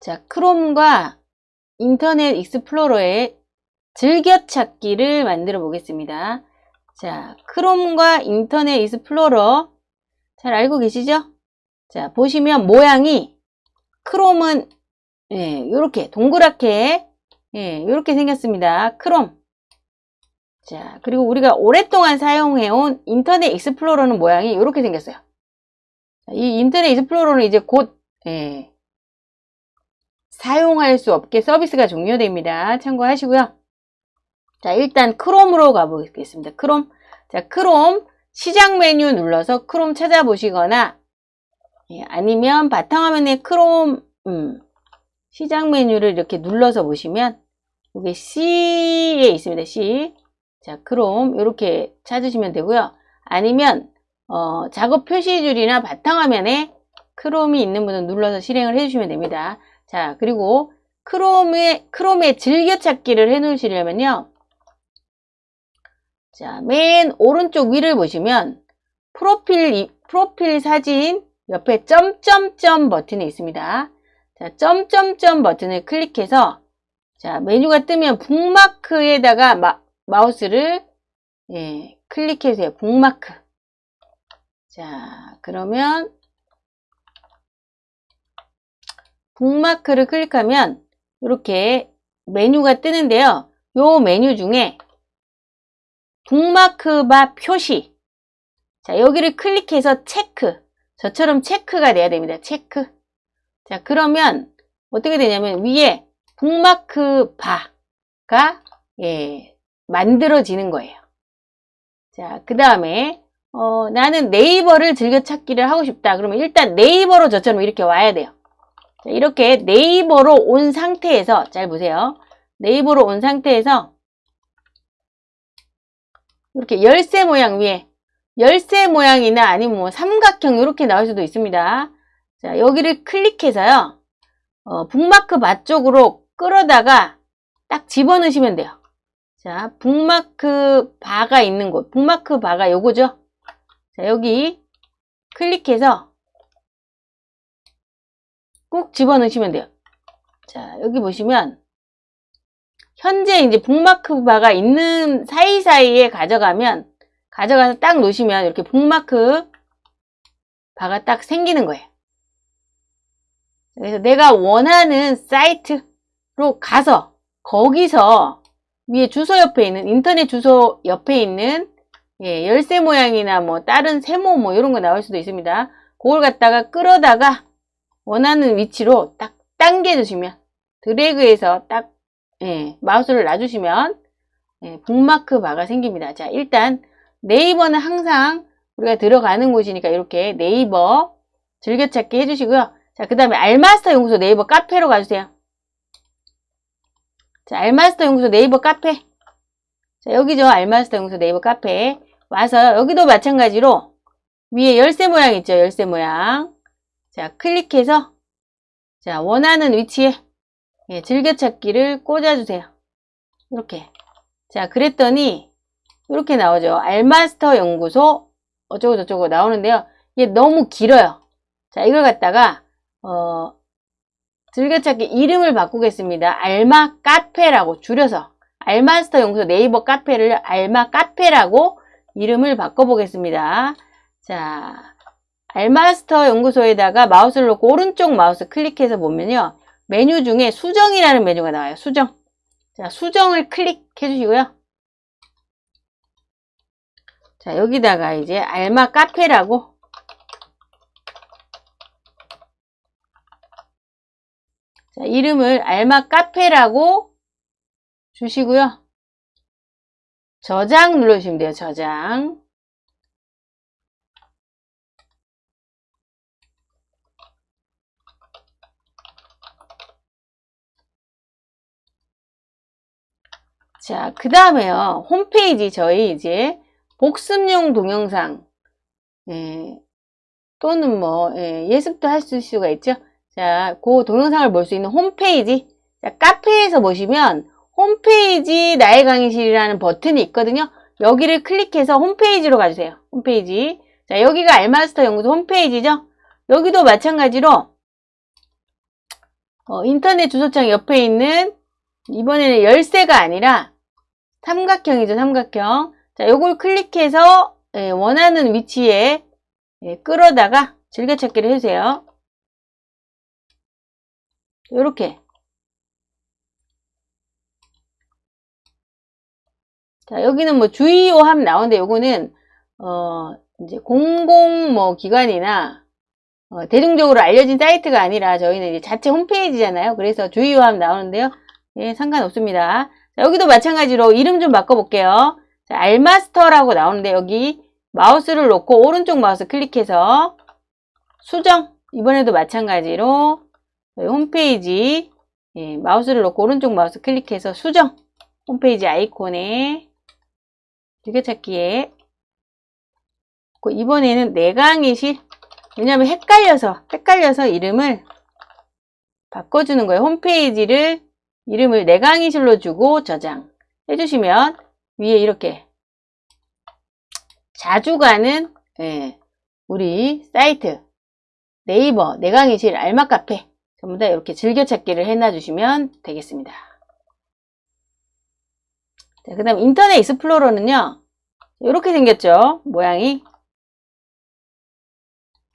자, 크롬과 인터넷 익스플로러의 즐겨찾기를 만들어 보겠습니다. 자, 크롬과 인터넷 익스플로러 잘 알고 계시죠? 자, 보시면 모양이 크롬은 예, 이렇게 동그랗게 예, 이렇게 생겼습니다. 크롬. 자, 그리고 우리가 오랫동안 사용해온 인터넷 익스플로러는 모양이 이렇게 생겼어요. 이 인터넷 익스플로러는 이제 곧 예, 사용할 수 없게 서비스가 종료됩니다. 참고하시고요. 자, 일단 크롬으로 가보겠습니다. 크롬. 자, 크롬 시작 메뉴 눌러서 크롬 찾아보시거나 예, 아니면 바탕화면에 크롬 음, 시작 메뉴를 이렇게 눌러서 보시면 이게 C에 있습니다. C. 자, 크롬 이렇게 찾으시면 되고요. 아니면 어, 작업 표시줄이나 바탕화면에 크롬이 있는 분은 눌러서 실행을 해주시면 됩니다. 자, 그리고 크롬의, 크롬의 즐겨찾기를 해 놓으시려면요. 자, 맨 오른쪽 위를 보시면 프로필, 프로필 사진 옆에 점점점 버튼이 있습니다. 자, 점점점 버튼을 클릭해서 자, 메뉴가 뜨면 북마크에다가 마, 마우스를 예, 클릭해주세요. 북마크. 자, 그러면 북마크를 클릭하면 이렇게 메뉴가 뜨는데요. 요 메뉴 중에 북마크 바 표시 자 여기를 클릭해서 체크 저처럼 체크가 돼야 됩니다. 체크 자 그러면 어떻게 되냐면 위에 북마크 바가 예, 만들어지는 거예요. 자, 그 다음에 어, 나는 네이버를 즐겨 찾기를 하고 싶다. 그러면 일단 네이버로 저처럼 이렇게 와야 돼요. 자, 이렇게 네이버로 온 상태에서 잘 보세요. 네이버로 온 상태에서 이렇게 열쇠 모양 위에 열쇠 모양이나 아니면 뭐 삼각형 이렇게 나올 수도 있습니다. 자, 여기를 클릭해서요. 어, 북마크 바 쪽으로 끌어다가 딱 집어넣으시면 돼요. 자, 북마크 바가 있는 곳, 북마크 바가 요거죠. 자, 여기 클릭해서 꾹 집어넣으시면 돼요. 자, 여기 보시면 현재 이제 북마크 바가 있는 사이사이에 가져가면 가져가서 딱 놓으시면 이렇게 북마크 바가 딱 생기는 거예요. 그래서 내가 원하는 사이트로 가서 거기서 위에 주소 옆에 있는 인터넷 주소 옆에 있는 예, 열쇠 모양이나 뭐 다른 세모 뭐 이런 거 나올 수도 있습니다. 그걸 갖다가 끌어다가 원하는 위치로 딱 당겨주시면 드래그해서 딱 예, 마우스를 놔주시면 예, 북마크 바가 생깁니다. 자 일단 네이버는 항상 우리가 들어가는 곳이니까 이렇게 네이버 즐겨찾기 해주시고요. 자, 그 다음에 알마스터 연구소 네이버 카페로 가주세요. 자, 알마스터 연구소 네이버 카페. 자, 여기죠. 알마스터 연구소 네이버 카페. 와서 여기도 마찬가지로 위에 열쇠 모양 있죠. 열쇠 모양. 자, 클릭해서 자, 원하는 위치에 예, 즐겨찾기를 꽂아주세요. 이렇게. 자, 그랬더니 이렇게 나오죠. 알마스터 연구소 어쩌고 저쩌고 나오는데요. 이게 너무 길어요. 자, 이걸 갖다가 어, 즐겨찾기 이름을 바꾸겠습니다. 알마 카페라고 줄여서 알마스터 연구소 네이버 카페를 알마 카페라고 이름을 바꿔보겠습니다. 자, 알마스터 연구소에다가 마우스를 놓고 오른쪽 마우스 클릭해서 보면요. 메뉴 중에 수정이라는 메뉴가 나와요. 수정. 자, 수정을 클릭해 주시고요. 자, 여기다가 이제 알마 카페라고 자, 이름을 알마 카페라고 주시고요. 저장 눌러주시면 돼요. 저장. 자, 그 다음에요. 홈페이지 저희 이제 복습용 동영상 예, 또는 뭐 예, 습도 할 수가 있죠. 자, 그 동영상을 볼 수 있는 홈페이지 자, 카페에서 보시면 홈페이지 나의 강의실이라는 버튼이 있거든요. 여기를 클릭해서 홈페이지로 가주세요. 홈페이지 자, 여기가 알마스터 연구소 홈페이지죠. 여기도 마찬가지로 어, 인터넷 주소창 옆에 있는 이번에는 열쇠가 아니라 삼각형이죠, 삼각형. 자, 요걸 클릭해서 예, 원하는 위치에 예, 끌어다가 즐겨찾기를 해주세요. 요렇게. 자, 여기는 뭐 주의요함 나오는데 요거는, 어, 이제 공공 뭐 기관이나, 어, 대중적으로 알려진 사이트가 아니라 저희는 이제 자체 홈페이지잖아요. 그래서 주의요함 나오는데요. 예, 상관없습니다. 자, 여기도 마찬가지로 이름 좀 바꿔볼게요. 자, 알마스터라고 나오는데 여기 마우스를 놓고 오른쪽 마우스 클릭해서 수정 이번에도 마찬가지로 홈페이지 예, 마우스를 놓고 오른쪽 마우스 클릭해서 수정 홈페이지 아이콘에 즐겨찾기에 이번에는 내강의실 왜냐하면 헷갈려서 헷갈려서 이름을 바꿔주는 거예요. 홈페이지를 이름을 내 강의실로 주고 저장 해주시면 위에 이렇게 자주 가는 예, 우리 사이트 네이버 내 강의실 알마카페 전부 다 이렇게 즐겨찾기를 해놔주시면 되겠습니다. 그 다음 인터넷 익스플로러는요. 이렇게 생겼죠. 모양이.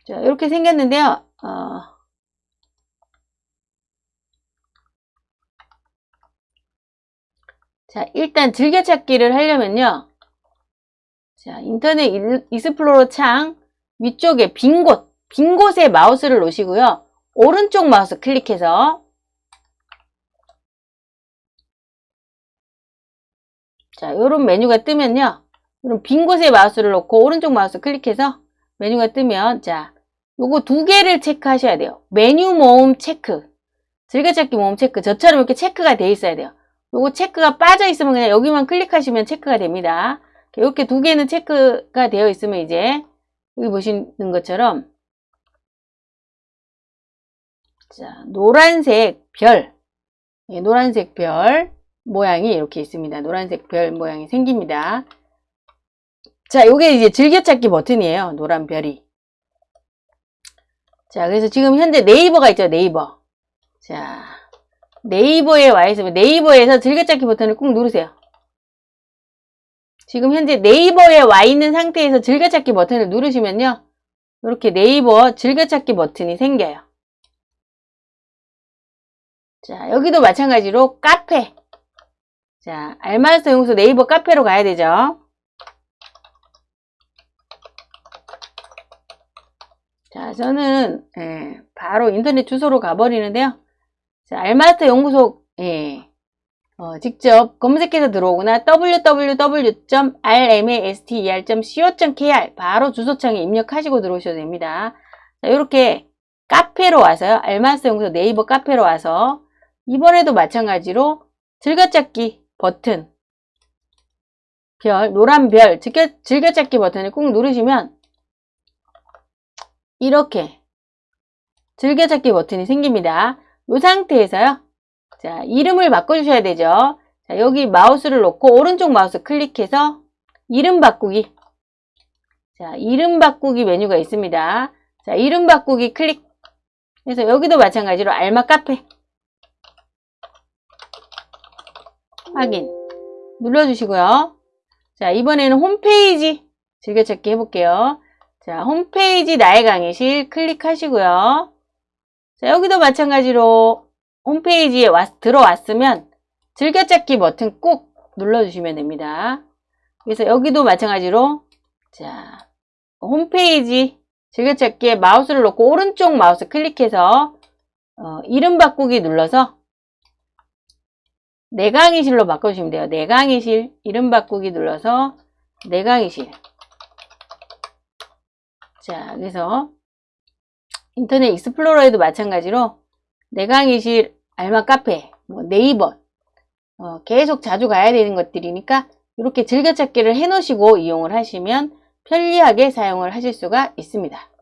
자, 이렇게 생겼는데요. 어, 자, 일단 즐겨찾기를 하려면요. 자, 인터넷 익스플로러 창 위쪽에 빈 곳, 빈 곳에 마우스를 놓으시고요. 오른쪽 마우스 클릭해서 자, 요런 메뉴가 뜨면요. 이런 빈 곳에 마우스를 놓고 오른쪽 마우스 클릭해서 메뉴가 뜨면 자, 요거 두 개를 체크하셔야 돼요. 메뉴 모음 체크, 즐겨찾기 모음 체크. 저처럼 이렇게 체크가 돼 있어야 돼요. 요거 체크가 빠져 있으면 그냥 여기만 클릭하시면 체크가 됩니다. 이렇게 두 개는 체크가 되어 있으면 이제 여기 보시는 것처럼 자 노란색 별 예, 노란색 별 모양이 이렇게 있습니다. 노란색 별 모양이 생깁니다. 자 요게 이제 즐겨찾기 버튼이에요. 노란 별이 자 그래서 지금 현재 네이버가 있죠. 네이버 자 네이버에 와 있으면 네이버에서 즐겨찾기 버튼을 꾹 누르세요. 지금 현재 네이버에 와 있는 상태에서 즐겨찾기 버튼을 누르시면요. 이렇게 네이버 즐겨찾기 버튼이 생겨요. 자, 여기도 마찬가지로 카페. 자, 알마스터 용서 네이버 카페로 가야 되죠. 자, 저는 예, 바로 인터넷 주소로 가버리는데요. 자, 알마스터 연구소 예, 어, 직접 검색해서 들어오거나 www.rmaster.co.kr 바로 주소창에 입력하시고 들어오셔도 됩니다. 자, 이렇게 카페로 와서요. 알마스터 연구소 네이버 카페로 와서 이번에도 마찬가지로 즐겨찾기 버튼 별, 노란 별, 즐겨, 즐겨찾기 버튼을 꾹 누르시면 이렇게 즐겨찾기 버튼이 생깁니다. 이 상태에서요. 자, 이름을 바꿔주셔야 되죠. 자, 여기 마우스를 놓고 오른쪽 마우스 클릭해서 이름 바꾸기. 자, 이름 바꾸기 메뉴가 있습니다. 자, 이름 바꾸기 클릭. 그래서 여기도 마찬가지로 알마 카페. 확인. 눌러주시고요. 자, 이번에는 홈페이지 즐겨찾기 해볼게요. 자, 홈페이지 나의 강의실 클릭하시고요. 자, 여기도 마찬가지로 홈페이지에 왔, 들어왔으면 즐겨찾기 버튼 꾹 눌러주시면 됩니다. 그래서 여기도 마찬가지로 자 홈페이지 즐겨찾기에 마우스를 놓고 오른쪽 마우스 클릭해서 어, 이름 바꾸기 눌러서 내 강의실로 바꿔주시면 돼요. 내 강의실 이름 바꾸기 눌러서 내 강의실 자 그래서 인터넷 익스플로러에도 마찬가지로 내 강의실 알마 카페 뭐 네이버 어, 계속 자주 가야 되는 것들이니까 이렇게 즐겨찾기를 해 놓으시고 이용을 하시면 편리하게 사용을 하실 수가 있습니다.